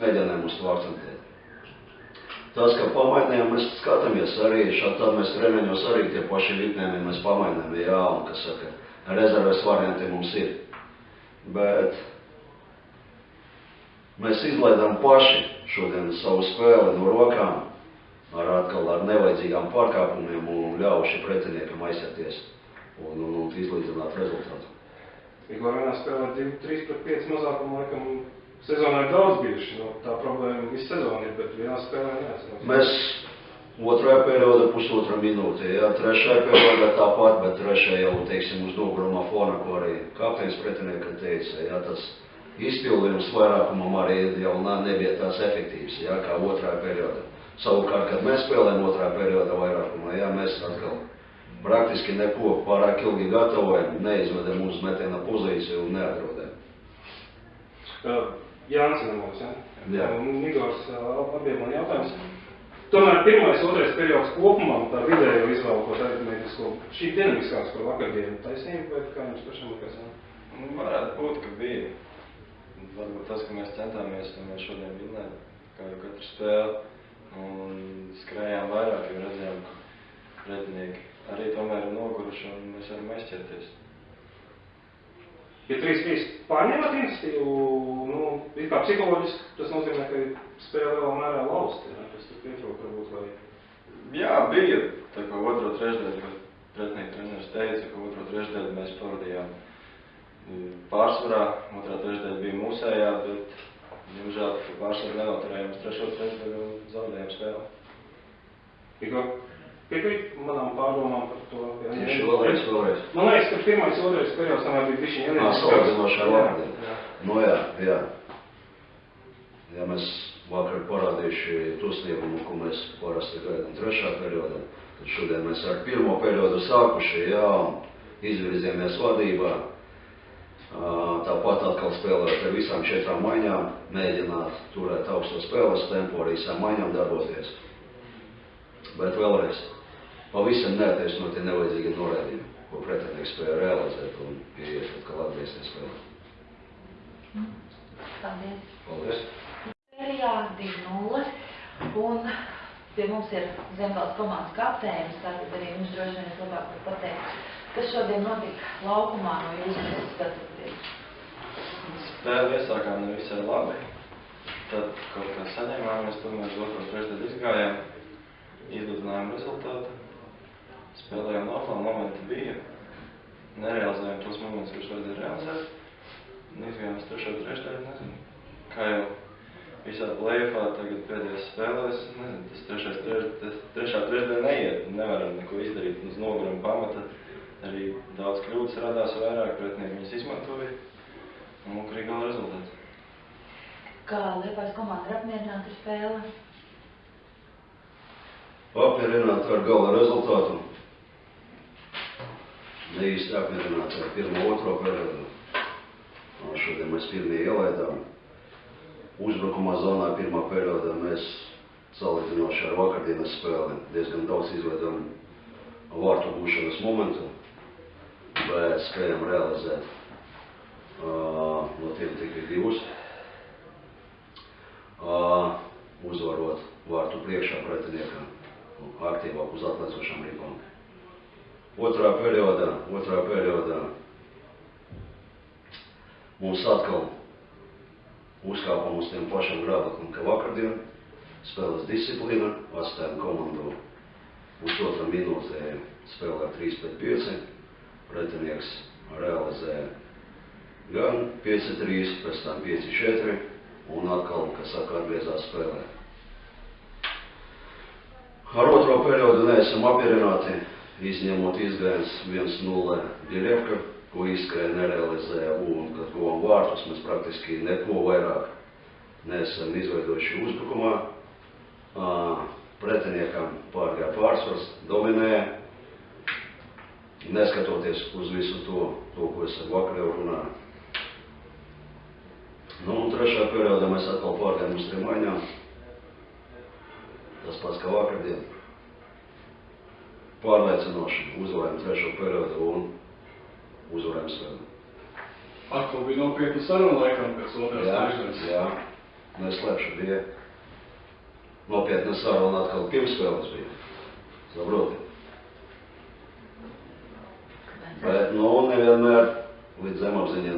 mēģinājām uz akcentēt. Tas, ka pamainījām, mēs skatāmies arī, šādi tad mēs treniņos arī tie paši vitnēmi mēs pamainām, jā, un, kas saka, rezerves varianti mums ir. Bet mēs izlaidām paši šodien savu spēli no rokām, ar atkal ar nevajadzīgām pārkāpumiem un ļauši pretiniekam aizsēties un, un, un izlīdzināt rezultātu. Tikko vienā spēlē 3 pret 5 mazākumu, laikam, sezonā ir daudz bijuši. No, tā problēma visu sezonu ir, bet vienā spēlē neesam. Mēs otrajā periodā pusotra minūte, jā, trešajā periodā tāpat, bet trešajā jau, teiksim, uz nogurumā fona, ko arī kapteinis pretinieka teica, jā, tas izpildījums vairākumam arī jau nebija tās efektīvs, jā, kā otrajā periodā. Savukārt, kad mēs spēlējam otrā perioda vairākumā, jā, mēs atkal praktiski neko pārāk ilgi gatavojam, neizvedam uz metiena pozīciju un neatrodam. Jānis Nemos, ja? Jā. Un Igors, abiem man jautājums. Tomēr pirmais, otrais periods kopumā, tā vidējo izvēlkot aritmētisko, šī dinamiskās par vakardienu taisnība, vai kā jums pašam likās? Nu, varētu būt, ka bija. Varbūt tas, ka mēs centāmies, un mēs šodien vinnēt, kā jau katru spēli, un skrējām vairāk, jo redzējām, ka pretinieki arī tomēr ir noguruši, un mēs varam aizķerties. Ja 3-3 pārņemat iniciatīvu, nu, it kā psiholoģiski, tas nozīmē, ka spēle lielā mērā laust, ja, kas tur pietrūk varbūt, vai... Jā, bija tā kā otro trešdaļu, kad pretinieki treneris teica, ka otro trešdaļu mēs pavadījām mm, pārsvarā, otrā trešdaļa bija mūsējā, bet, diemžēl, ka pārsvaru nenoturējām uz trešo trešdaļu un zaudējām spēli. Igor, piekrīt manām pārdomām par to? Ja, Tieši vēlreiz, vēlreiz. Man liekas, ka pirmais, otrais periods tomēr bija bišķiņ Ā, salīdzinoši ar Jā, vakardien. jā. Nu jā, jā. Ja mēs vakar parādījuši to sniegumu, ko mēs parasti gaidām trešā periodā, tad šodien mēs ar pirmo periodu sākuši, jā, un izvirzījāmies vadībā. Tāpat atkal spēlēt ar visām četrām maiņām, mēģināt turēt augsto spēles tempu, arī visām maiņām darboties. Bet vēlreiz, pavisam neataisnoti nevajadzīgi norādījumi, ko pretinieks spēja realizēt un ieiet atkal atgriezties spēlē. Paldies. Paldies! Sērijā 2-0, un pie mums ir Zemgals komandas kapteinis, tātad arī viņš droši vien es labāk var pateikt, kas šodien notika laukumā no jūsu skatoties. Spēli iesākām nevisai labi. Tad kaut kā saņēmāmies, tomēr uz otro trešdaļu izgājām, izlidinājām rezultātu. Spēlējām normāli, momenti bija. Nerealizējām tos momentus, kurus vajadzēja realizēt. Un izgājām uz trešo trešdaļu, nezinu. Kā jau visā plēfā tagad pēdējās spēlēs, nezinu, tas trešais treš, tas trešā trešdaļa neiet. Nevaram neko izdarīt uz noguruma pamata. Arī daudz kļūdas radās vairāk, pretinieki viņas izmantoja. Un lūk, arī gala rezultāts. Kā Liepājas komanda ir apmierināta ar spēli? Apmierināti ar gala rezultātu. Ne īsti apmierināti ar pirmo, otro periodu. Šodien mēs pirmie ielaidām. Uzbrukumā zonā pirmā periodā mēs salīdzinoši ar vakardienas spēli diezgan daudz izvedam vārtu būšanas momentu, bet spējam realizēt uh, no tiem tikai divus. Uh, uzvarot vārtu priekšā pretiniekam aktīvāk uz atlaicošām ribām. Otrā periodā, otrā periodā mums atkal uzkāpam uz tiem pašiem grābeklim, ka vakardien spēles disciplīna, atstājam komandu uz otrā minūtē spēlē 3 pret 5, pretinieks realizē gan 5-3, pēc tam 5-4 un atkal, kas saka, atgriezās spēlē. Ar otro periodu neesam apmierināti, izņemot izgājiens 1-0 Biļevka, ko izskrēja nerealizēja un, kad guvām vārtus, mēs praktiski neko vairāk neesam izveidojuši uzbrukumā. Pretiniekam pārgāja pārsvars, dominēja, neskatoties uz visu to, to ko es ar vakar jau runāju. Nu, un trešā periodā mēs atkal pārgājām uz trim maiņām. Tas pats kā vakardien pārliecinoši uzvarējām trešo periodu un uzvarējām spēli. Atkal bija nopietna saruna laikam pēc otrās trešdienas. Jā, jā. neslēpšu, bija nopietna saruna atkal pirms spēles bija. Saproti? Bet, nu, nevienmēr līdz zemapziņai